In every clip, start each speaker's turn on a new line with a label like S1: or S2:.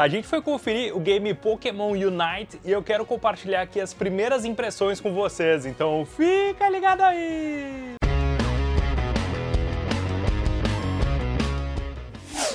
S1: A gente foi conferir o game Pokémon Unite e eu quero compartilhar aqui as primeiras impressões com vocês, então fica ligado aí!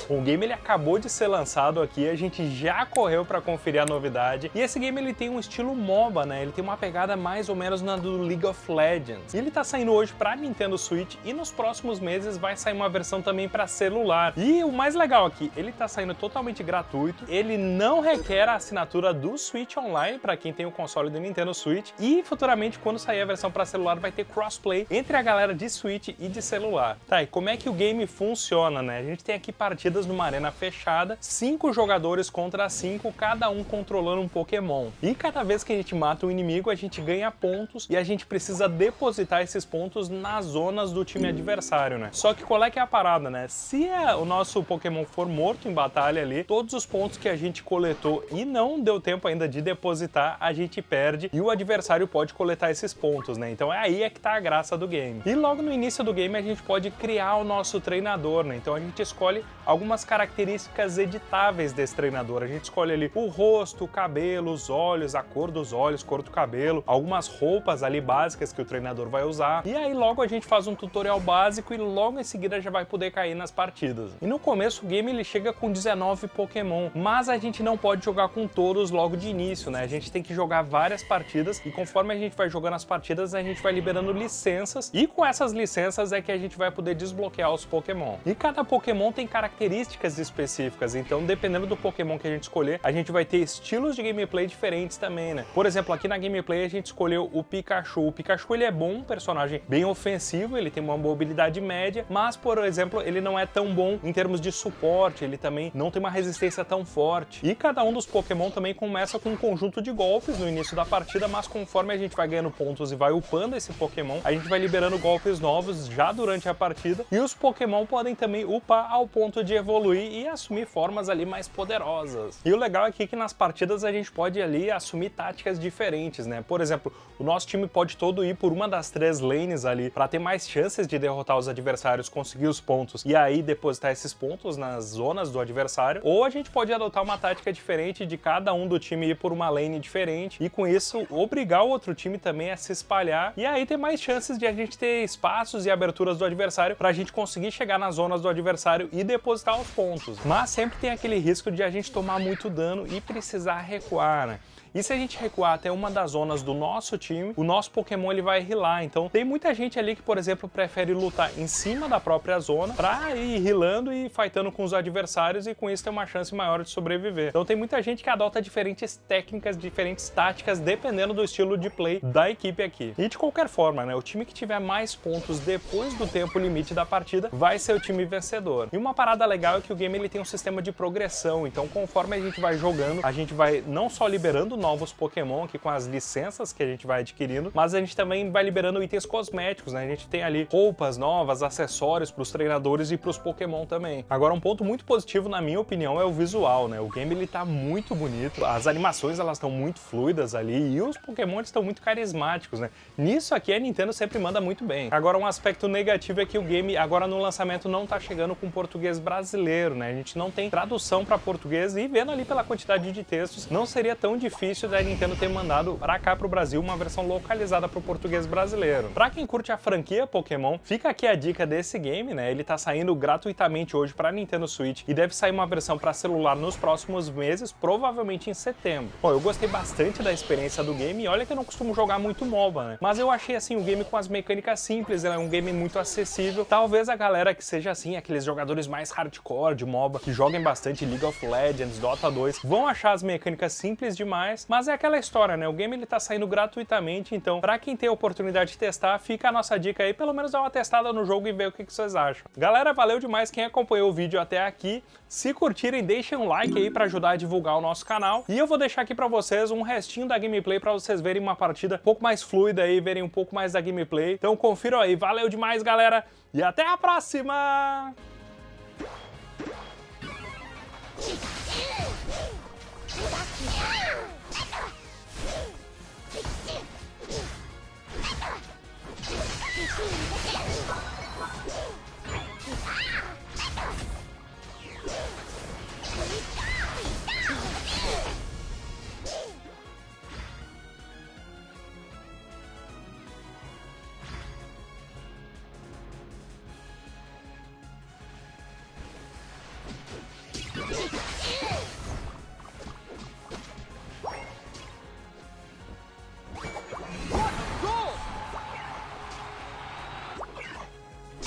S1: O game ele acabou de ser lançado aqui, a gente já correu para conferir a novidade. E esse game ele tem um estilo MOBA, né? Ele tem uma pegada mais ou menos na do League of Legends. E ele tá saindo hoje para Nintendo Switch e nos próximos meses vai sair uma versão também para celular. E o mais legal aqui, ele tá saindo totalmente gratuito, ele não requer a assinatura do Switch Online para quem tem o console do Nintendo Switch e futuramente quando sair a versão para celular vai ter crossplay entre a galera de Switch e de celular. Tá, e como é que o game funciona, né? A gente tem aqui partidas partidas numa arena fechada, cinco jogadores contra cinco, cada um controlando um Pokémon. E cada vez que a gente mata um inimigo, a gente ganha pontos e a gente precisa depositar esses pontos nas zonas do time adversário, né? Só que qual é que é a parada, né? Se é o nosso Pokémon for morto em batalha ali, todos os pontos que a gente coletou e não deu tempo ainda de depositar, a gente perde e o adversário pode coletar esses pontos, né? Então é aí é que tá a graça do game. E logo no início do game a gente pode criar o nosso treinador, né? Então a gente escolhe algum algumas características editáveis desse treinador. A gente escolhe ali o rosto, o cabelo, os olhos, a cor dos olhos, cor do cabelo, algumas roupas ali básicas que o treinador vai usar. E aí logo a gente faz um tutorial básico e logo em seguida já vai poder cair nas partidas. E no começo o game ele chega com 19 Pokémon, mas a gente não pode jogar com todos logo de início, né? A gente tem que jogar várias partidas e conforme a gente vai jogando as partidas, a gente vai liberando licenças e com essas licenças é que a gente vai poder desbloquear os Pokémon. E cada Pokémon tem características características específicas, então dependendo do Pokémon que a gente escolher, a gente vai ter estilos de gameplay diferentes também, né? Por exemplo, aqui na gameplay a gente escolheu o Pikachu. O Pikachu ele é bom, um personagem bem ofensivo, ele tem uma mobilidade média, mas, por exemplo, ele não é tão bom em termos de suporte, ele também não tem uma resistência tão forte. E cada um dos Pokémon também começa com um conjunto de golpes no início da partida, mas conforme a gente vai ganhando pontos e vai upando esse Pokémon, a gente vai liberando golpes novos já durante a partida, e os Pokémon podem também upar ao ponto de evoluir e assumir formas ali mais poderosas. E o legal aqui é que nas partidas a gente pode ali assumir táticas diferentes, né? Por exemplo, o nosso time pode todo ir por uma das três lanes ali para ter mais chances de derrotar os adversários, conseguir os pontos e aí depositar esses pontos nas zonas do adversário, ou a gente pode adotar uma tática diferente de cada um do time ir por uma lane diferente e com isso obrigar o outro time também a se espalhar e aí ter mais chances de a gente ter espaços e aberturas do adversário para a gente conseguir chegar nas zonas do adversário e depositar os pontos. Mas sempre tem aquele risco de a gente tomar muito dano e precisar recuar, né? E se a gente recuar até uma das zonas do nosso time, o nosso Pokémon ele vai rilar. Então tem muita gente ali que, por exemplo, prefere lutar em cima da própria zona pra ir rilando e fightando com os adversários e com isso ter uma chance maior de sobreviver. Então tem muita gente que adota diferentes técnicas, diferentes táticas, dependendo do estilo de play da equipe aqui. E de qualquer forma, né, o time que tiver mais pontos depois do tempo limite da partida vai ser o time vencedor. E uma parada legal é que o game ele tem um sistema de progressão, então conforme a gente vai jogando, a gente vai não só liberando novos Pokémon aqui com as licenças que a gente vai adquirindo, mas a gente também vai liberando itens cosméticos, né? A gente tem ali roupas novas, acessórios para os treinadores e para os Pokémon também. Agora, um ponto muito positivo, na minha opinião, é o visual, né? O game, ele tá muito bonito, as animações, elas estão muito fluidas ali e os Pokémon estão muito carismáticos, né? Nisso aqui, a Nintendo sempre manda muito bem. Agora, um aspecto negativo é que o game, agora no lançamento, não tá chegando com português brasileiro, né? A gente não tem tradução para português e vendo ali pela quantidade de textos, não seria tão difícil difícil da Nintendo ter mandado para cá pro Brasil uma versão localizada pro português brasileiro. Para quem curte a franquia Pokémon, fica aqui a dica desse game, né? Ele tá saindo gratuitamente hoje para Nintendo Switch e deve sair uma versão para celular nos próximos meses, provavelmente em setembro. Bom, eu gostei bastante da experiência do game e olha que eu não costumo jogar muito MOBA, né? Mas eu achei assim o game com as mecânicas simples, é um game muito acessível. Talvez a galera que seja assim, aqueles jogadores mais hardcore de MOBA, que joguem bastante League of Legends, Dota 2, vão achar as mecânicas simples demais, mas é aquela história, né? O game ele tá saindo gratuitamente, então pra quem tem a oportunidade de testar, fica a nossa dica aí, pelo menos dar uma testada no jogo e ver o que, que vocês acham. Galera, valeu demais quem acompanhou o vídeo até aqui. Se curtirem, deixem um like aí pra ajudar a divulgar o nosso canal. E eu vou deixar aqui pra vocês um restinho da gameplay pra vocês verem uma partida um pouco mais fluida aí, verem um pouco mais da gameplay. Então confiram aí. Valeu demais, galera, e até a próxima!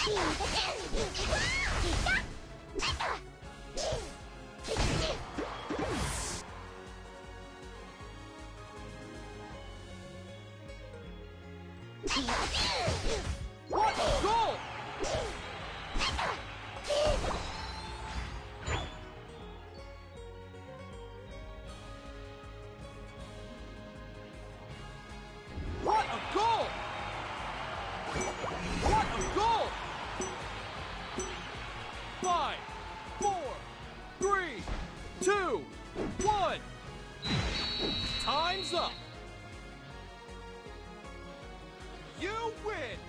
S1: Let's go! Time's up. You win!